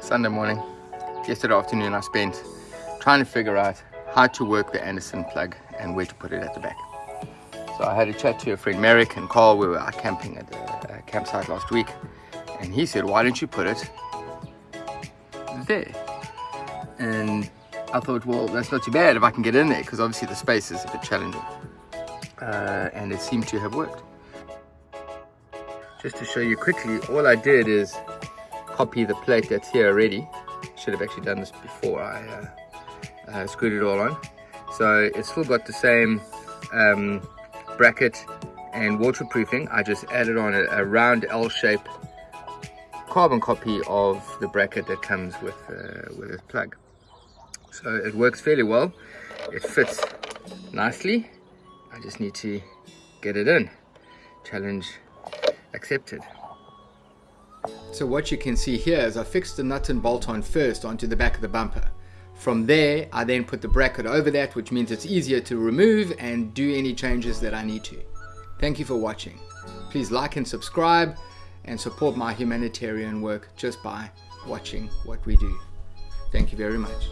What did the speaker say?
Sunday morning. Yesterday afternoon I spent trying to figure out how to work the Anderson plug and where to put it at the back. So I had a chat to a friend Merrick and Carl, we were out camping at the campsite last week. And he said why don't you put it there? And I thought well that's not too bad if I can get in there because obviously the space is a bit challenging. Uh, and it seemed to have worked. Just to show you quickly all I did is copy the plate that's here already. Should have actually done this before I uh, uh, screwed it all on. So it's still got the same um, bracket and waterproofing. I just added on a, a round L shape carbon copy of the bracket that comes with uh, with this plug. So it works fairly well. It fits nicely. I just need to get it in. Challenge accepted so what you can see here is I fixed the nut and bolt on first onto the back of the bumper from there, I then put the bracket over that, which means it's easier to remove and do any changes that I need to. Thank you for watching. Please like and subscribe and support my humanitarian work just by watching what we do. Thank you very much.